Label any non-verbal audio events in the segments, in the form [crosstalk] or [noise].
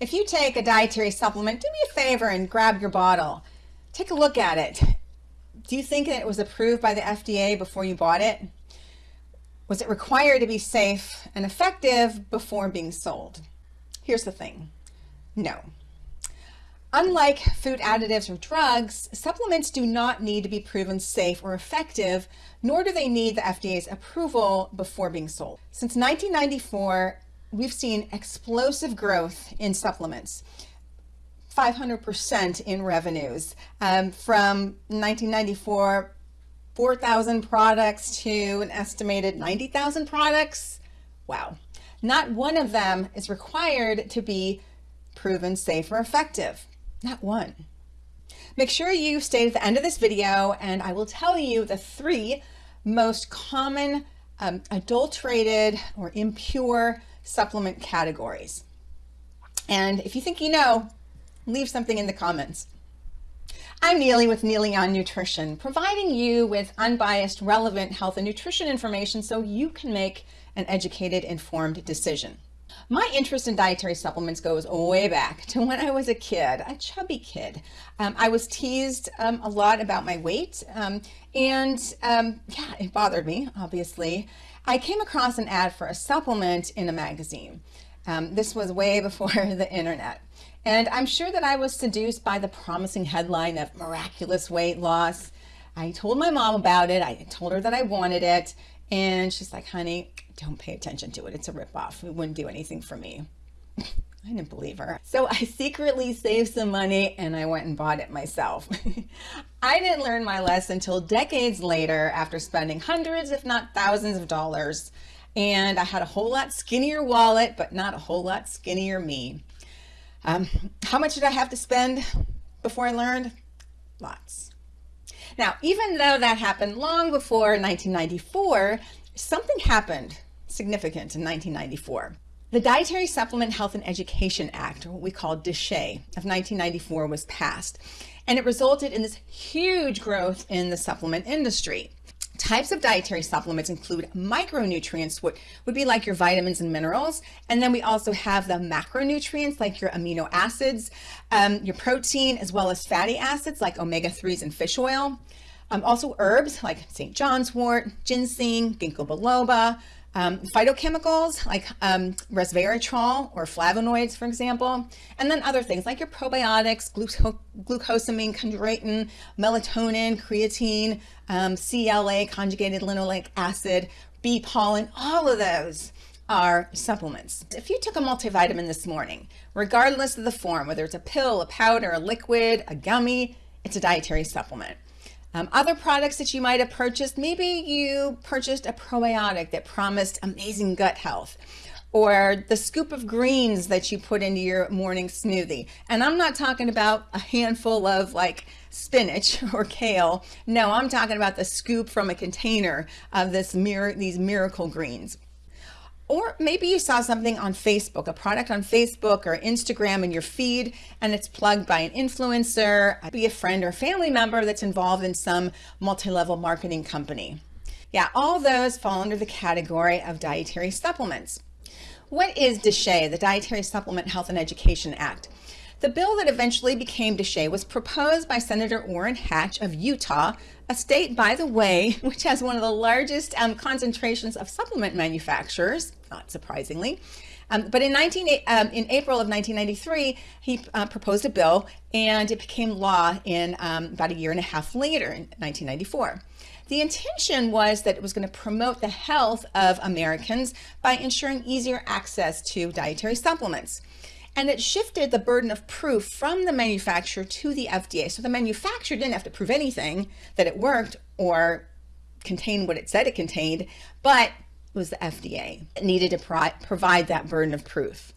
If you take a dietary supplement, do me a favor and grab your bottle. Take a look at it. Do you think that it was approved by the FDA before you bought it? Was it required to be safe and effective before being sold? Here's the thing. No. Unlike food additives or drugs, supplements do not need to be proven safe or effective, nor do they need the FDA's approval before being sold. Since 1994, we've seen explosive growth in supplements. 500% in revenues um, from 1994 4,000 products to an estimated 90,000 products. Wow. Not one of them is required to be proven safe or effective. Not one. Make sure you stay to the end of this video and I will tell you the three most common um, adulterated or impure supplement categories. And if you think you know, leave something in the comments. I'm Neely with Neely on Nutrition, providing you with unbiased, relevant health and nutrition information so you can make an educated, informed decision. My interest in dietary supplements goes way back [laughs] to when I was a kid, a chubby kid. Um, I was teased um, a lot about my weight, um, and um, yeah, it bothered me, obviously. I came across an ad for a supplement in a magazine. Um, this was way [laughs] before the internet. And I'm sure that I was seduced by the promising headline of miraculous weight loss. I told my mom about it. I told her that I wanted it. And she's like, honey, don't pay attention to it. It's a ripoff. It wouldn't do anything for me. [laughs] I didn't believe her. So I secretly saved some money and I went and bought it myself. [laughs] I didn't learn my lesson until decades later after spending hundreds, if not thousands of dollars. And I had a whole lot skinnier wallet, but not a whole lot skinnier me. Um, how much did I have to spend before I learned? Lots. Now, even though that happened long before 1994, something happened significant in 1994. The Dietary Supplement Health and Education Act, what we call DSHEA, of 1994 was passed, and it resulted in this huge growth in the supplement industry. Types of dietary supplements include micronutrients, what would be like your vitamins and minerals. And then we also have the macronutrients like your amino acids, um, your protein, as well as fatty acids like omega-3s and fish oil. Um, also herbs like St. John's wort, ginseng, ginkgo biloba, um, phytochemicals like um, resveratrol or flavonoids, for example, and then other things like your probiotics, gluco glucosamine, chondroitin, melatonin, creatine, um, CLA, conjugated linoleic acid, bee pollen, all of those are supplements. If you took a multivitamin this morning, regardless of the form, whether it's a pill, a powder, a liquid, a gummy, it's a dietary supplement. Um, other products that you might have purchased, maybe you purchased a probiotic that promised amazing gut health or the scoop of greens that you put into your morning smoothie. And I'm not talking about a handful of like spinach [laughs] or kale. No, I'm talking about the scoop from a container of this mir these miracle greens. Or maybe you saw something on Facebook, a product on Facebook or Instagram in your feed, and it's plugged by an influencer, be a friend or family member that's involved in some multi-level marketing company. Yeah, all those fall under the category of dietary supplements. What is DSHEA, the Dietary Supplement Health and Education Act? The bill that eventually became DSHEA was proposed by Senator Orrin Hatch of Utah, a state, by the way, [laughs] which has one of the largest um, concentrations of supplement manufacturers, not surprisingly. Um, but in, 19, um, in April of 1993, he uh, proposed a bill and it became law in um, about a year and a half later in 1994. The intention was that it was going to promote the health of Americans by ensuring easier access to dietary supplements. And it shifted the burden of proof from the manufacturer to the FDA. So the manufacturer didn't have to prove anything that it worked or contained what it said it contained, but was the FDA that needed to pro provide that burden of proof.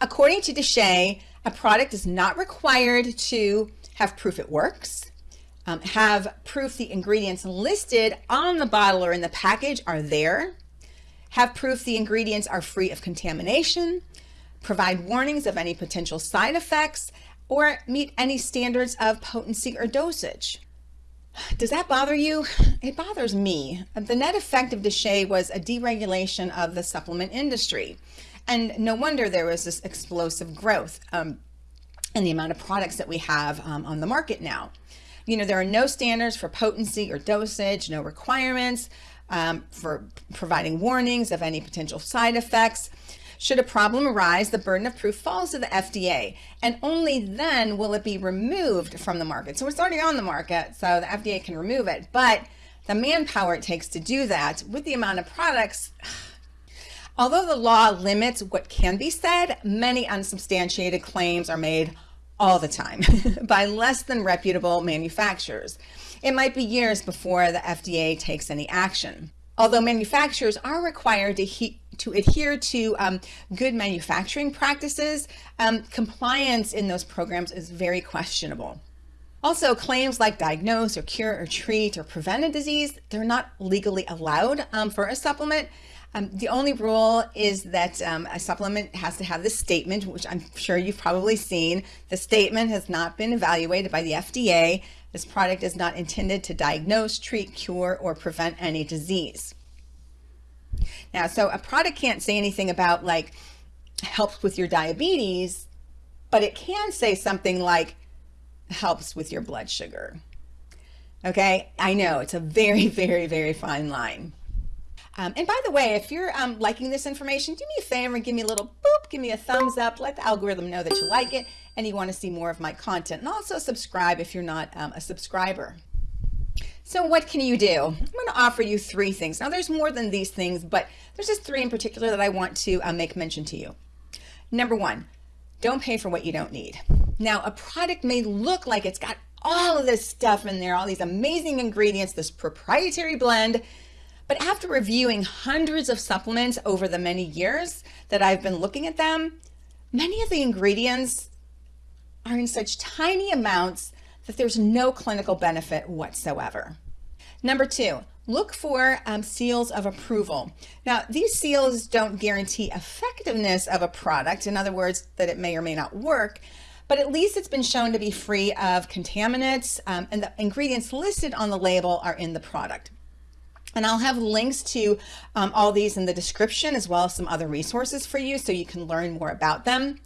According to DSHEA, a product is not required to have proof it works, um, have proof the ingredients listed on the bottle or in the package are there, have proof the ingredients are free of contamination, provide warnings of any potential side effects, or meet any standards of potency or dosage. Does that bother you? It bothers me. The net effect of DSHEA was a deregulation of the supplement industry. And no wonder there was this explosive growth um, in the amount of products that we have um, on the market now. You know, there are no standards for potency or dosage, no requirements um, for providing warnings of any potential side effects. Should a problem arise, the burden of proof falls to the FDA, and only then will it be removed from the market. So it's already on the market, so the FDA can remove it. But the manpower it takes to do that with the amount of products, [sighs] although the law limits what can be said, many unsubstantiated claims are made all the time [laughs] by less than reputable manufacturers. It might be years before the FDA takes any action. Although manufacturers are required to heat to adhere to um, good manufacturing practices, um, compliance in those programs is very questionable. Also, claims like diagnose or cure or treat or prevent a disease, they're not legally allowed um, for a supplement. Um, the only rule is that um, a supplement has to have this statement, which I'm sure you've probably seen. The statement has not been evaluated by the FDA. This product is not intended to diagnose, treat, cure, or prevent any disease. Now, so a product can't say anything about like helps with your diabetes, but it can say something like helps with your blood sugar. Okay, I know it's a very, [laughs] very, very fine line. Um, and by the way, if you're um, liking this information, do me a favor, give me a little boop, give me a thumbs up, let the algorithm know that you like it and you want to see more of my content. And also subscribe if you're not um, a subscriber. So what can you do? I'm going to offer you three things. Now there's more than these things, but there's just three in particular that I want to uh, make mention to you. Number one, don't pay for what you don't need. Now a product may look like it's got all of this stuff in there, all these amazing ingredients, this proprietary blend, but after reviewing hundreds of supplements over the many years that I've been looking at them, many of the ingredients are in such tiny amounts that there's no clinical benefit whatsoever. Number two, look for um, seals of approval. Now, these seals don't guarantee effectiveness of a product, in other words, that it may or may not work, but at least it's been shown to be free of contaminants um, and the ingredients listed on the label are in the product. And I'll have links to um, all these in the description as well as some other resources for you so you can learn more about them.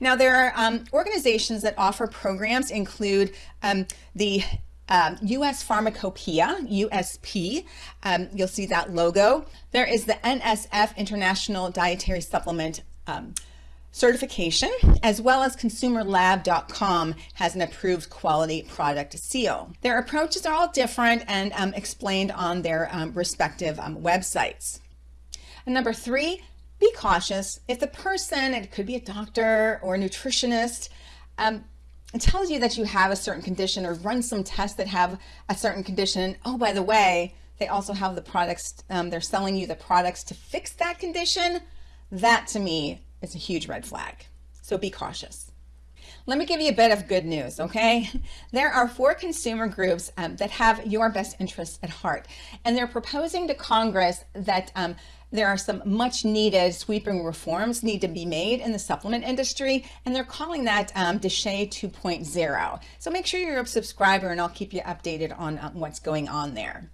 Now, there are um, organizations that offer programs include um, the um, US Pharmacopoeia, USP. Um, you'll see that logo. There is the NSF International Dietary Supplement um, certification, as well as consumerlab.com has an approved quality product seal. Their approaches are all different and um, explained on their respective websites. And number three, be cautious. If the person, it could be a doctor or a nutritionist, um, tells you that you have a certain condition or run some tests that have a certain condition, oh, by the way, they also have the products, um, they're selling you the products to fix that condition, that to me is a huge red flag. So be cautious. Let me give you a bit of good news, okay? [laughs] There are four consumer groups um, that have your best interests at heart, and they're proposing to Congress that um, there are some much needed sweeping reforms need to be made in the supplement industry, and they're calling that um, DSHEA 2.0. So make sure you're a subscriber and I'll keep you updated on um, what's going on there.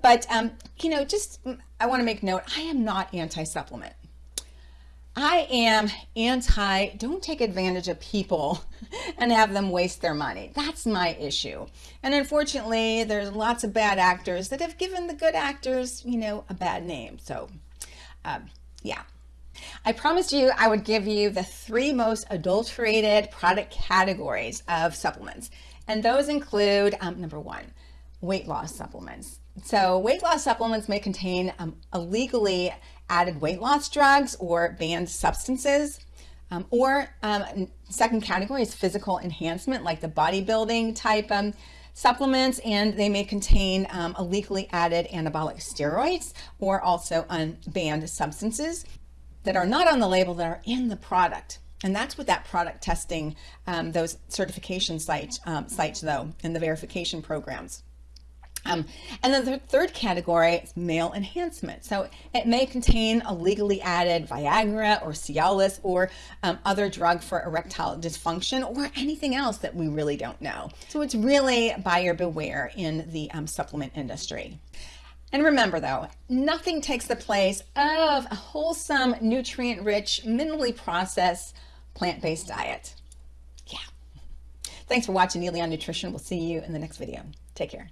But, um, you know, just I want to make note, I am not anti-supplement. I am anti, don't take advantage of people [laughs] and have them waste their money. That's my issue. And unfortunately, there's lots of bad actors that have given the good actors, you know, a bad name. So um, yeah. I promised you I would give you the three most adulterated product categories of supplements. And those include um, number one, weight loss supplements. So weight loss supplements may contain um, illegally added weight loss drugs or banned substances. Um, or um, second category is physical enhancement, like the bodybuilding type um, supplements and they may contain um, illegally added anabolic steroids or also unbanned substances that are not on the label that are in the product. And that's what that product testing, um, those certification sites, um, sites though, and the verification programs. Um, and then the third category is male enhancement. So it may contain a legally added Viagra or Cialis or um, other drug for erectile dysfunction or anything else that we really don't know. So it's really buyer beware in the um, supplement industry. And remember though, nothing takes the place of a wholesome, nutrient-rich, minimally processed, plant-based diet. Yeah. Thanks for watching Neely on Nutrition. We'll see you in the next video. Take care.